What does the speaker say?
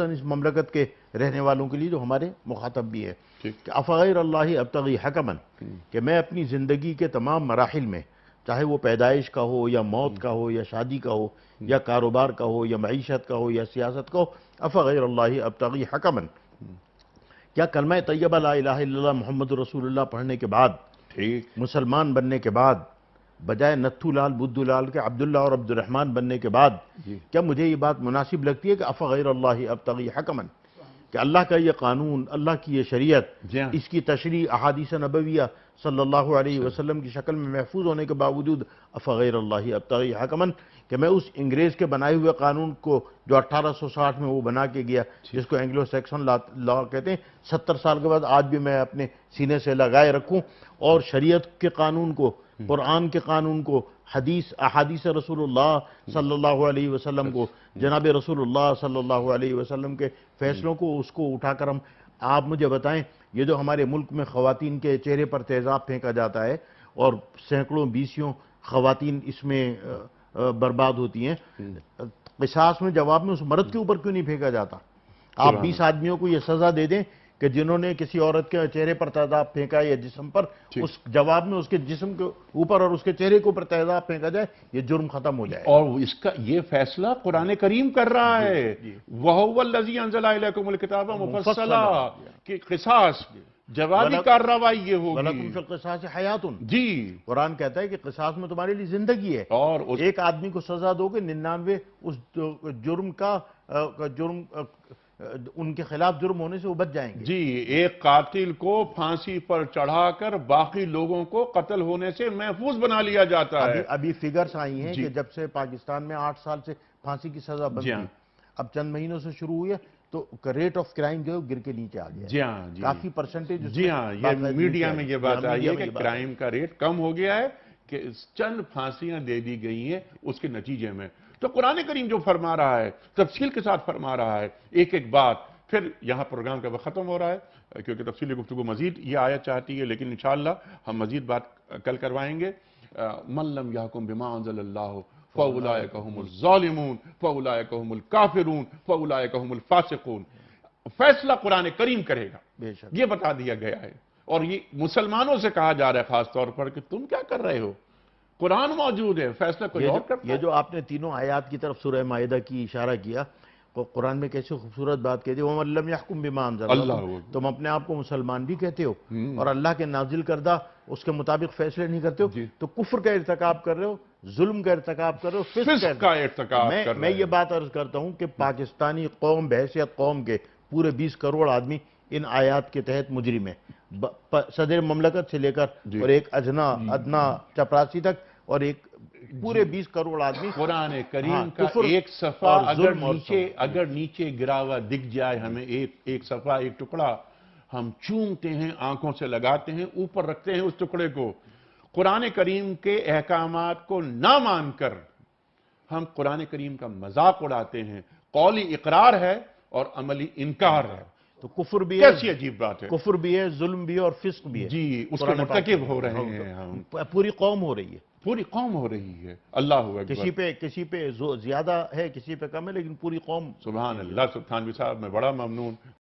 خصوصاً اس مملکت کے رہنے والوں کے لیے جو ہمارے مخاطب بھی ہے کہ افغیر اللہ ابتغی حکمن کہ میں اپنی زندگی کے تمام مراحل میں چاہے وہ پیدائش کا ہو یا موت کا ہو یا شادی کا ہو یا کاروبار کا ہو یا معیشت کا ہو یا سیاست کا ہو افغیر اللہ ابتغی حکمن کیا کلمہ طیبہ لا الہ الا اللہ محمد رسول اللہ پڑھنے کے بعد ٹھیک۔ مسلمان بننے کے بعد بجائے نتھو لال بدھو لال کے عبداللہ اور عبد الرحمن بننے کے بعد جی۔ کیا مجھے یہ بات مناسب لگتی ہے کہ افغیر اللہ ابتغی حکمن کہ اللہ کا یہ قانون اللہ کی یہ شریعت جی ہاں۔ اس کی تشریح احادیث نبویہ صلی اللہ علیہ وسلم کی شکل میں محفوظ ہونے کے باوجود افغیر اللہ ابتغی حکمن کہ میں اس انگریز کے بنائے ہوئے قانون کو جو اٹھارہ سو ساٹھ میں وہ بنا کے گیا جس کو اینگلو سیکسن لا کہتے ہیں ستر سال کے بعد آج بھی میں اپنے سینے سے لگائے رکھوں اور شریعت کے قانون کو قرآن کے قانون کو حدیث احادیث رسول اللہ صلی اللہ علیہ وسلم کو جناب رسول اللہ صلی اللہ علیہ وسلم کے فیصلوں کو اس کو اٹھا کر ہم آپ مجھے بتائیں یہ جو ہمارے ملک میں خواتین کے چہرے پر تیزاب پھینکا جاتا ہے اور سینکڑوں بیسیوں خواتین اس میں برباد ہوتی ہیں قصاص میں جواب میں اس مرد کے اوپر کیوں نہیں پھینکا جاتا؟ آپ بیس آدمیوں کو یہ سزا دے دیں کہ جنہوں نے کسی عورت کے چہرے پر تیزاب پھینکا یا جسم پر اس جواب میں اس کے جسم کے اوپر اور اس کے چہرے کے اوپر تیزاب پھینکا جائے یہ جرم ختم ہو جائے۔ اور اس کا یہ فیصلہ قرآن کریم کر رہا ہے۔ وَهُوَ الَّذِي أَنزَلَ إِلَيْكُمُ الْكِتَابَ مُفَصَّلًا۔ کہ قصاص جوابی کارروائی یہ ہوگی۔ وَلَكُمْ فِي الْقِصَاصِ حَيَاتٌ۔ جی۔ قرآن کہتا ہے کہ قصاص میں تمہارے لیے زندگی ہے۔ اور ایک آدمی کو سزا دو گے ننانوے اس جرم کا جرم ان کے خلاف جرم ہونے سے وہ بچ جائیں گے۔ جی ایک قاتل کو پھانسی پر چڑھا کر باقی لوگوں کو قتل ہونے سے محفوظ بنا لیا جاتا ہے۔ ابھی فگرز آئی ہیں کہ جب سے پاکستان میں آٹھ سال سے پھانسی کی سزا بند جی تھی ہاں۔ اب چند مہینوں سے شروع ہوئی ہے تو ریٹ آف کرائم جو ہے گر کے نیچے آ گیا ہے۔ جی ہاں جی۔ کافی پرسنٹیج جی ہاں یہ میڈیا میں یہ بات آئی ہے کہ کرائم کا ریٹ کم ہو گیا ہے کہ چند پھانسیاں دے دی گئی ہیں اس کے نتیجے میں۔ تو قرآن کریم جو فرما رہا ہے تفصیل کے ساتھ فرما رہا ہے ایک ایک بات پھر یہاں پروگرام کا وقت ختم ہو رہا ہے کیونکہ تفصیلی گفتگو مزید یہ آیت چاہتی ہے لیکن انشاءاللہ ہم مزید بات کل کروائیں گے۔ من لم یحکم بما انزل اللہ فاولائک هم الظالمون هم فاولائک هم الفاسقون۔ فیصلہ قرآن کریم کرے گا۔ بے شک۔ یہ بتا دیا گیا ہے۔ اور یہ مسلمانوں سے کہا جا رہا ہے خاص طور پر کہ تم کیا کر رہے ہو؟ قرآن موجود ہے فیصلہ کوئی اور کرتا یہ جو آپ نے تینوں آیات کی طرف سورہ معاہدہ کی اشارہ کیا قرآن میں کیسے خوبصورت بات کہتے ہیں بِمَا اللہ۔ تم اپنے آپ کو مسلمان بھی کہتے ہو اور اللہ کے نازل کردہ اس کے مطابق فیصلے نہیں کرتے ہو جی۔ تو کفر کا ارتکاب کر رہے ہو ظلم کا ارتکاب کر رہے ہو فسق کا ارتکاب میں کر میں رہے یہ بات عرض کرتا ہوں کہ پاکستانی قوم بحیثیت قوم کے پورے بیس کروڑ آدمی ان آیات کے تحت مجرم ہیں صدر مملکت سے لے کر جی۔ اور ایک ادنا ادنا چپراسی تک اور ایک پورے بیس کروڑ آدمی قرآن ہاں، کریم کا کفر ایک صفحہ اگر نیچے اگر نیچے گرا ہوا دکھ جائے ہمیں ایک ایک صفحہ ایک ٹکڑا ہم چومتے ہیں آنکھوں سے لگاتے ہیں اوپر رکھتے ہیں اس ٹکڑے کو۔ قرآن کریم کے احکامات کو نہ مان کر ہم قرآن کریم کا مذاق اڑاتے ہیں۔ قولی اقرار ہے اور عملی انکار ہے۔ تو کفر بھی ہے کیسی عجیب بات ہے کفر بھی ہے ظلم بھی ہے اور فسق بھی ہے جی اس کے مرتکب میں ہو رہے ہیں پوری قوم ہو رہی ہے پوری قوم ہو رہی ہے اللہ اکبر کسی پہ کسی پہ زیادہ ہے کسی پہ کم ہے لیکن پوری قوم سبحان اللہ سبحان صاحب میں بڑا ممنون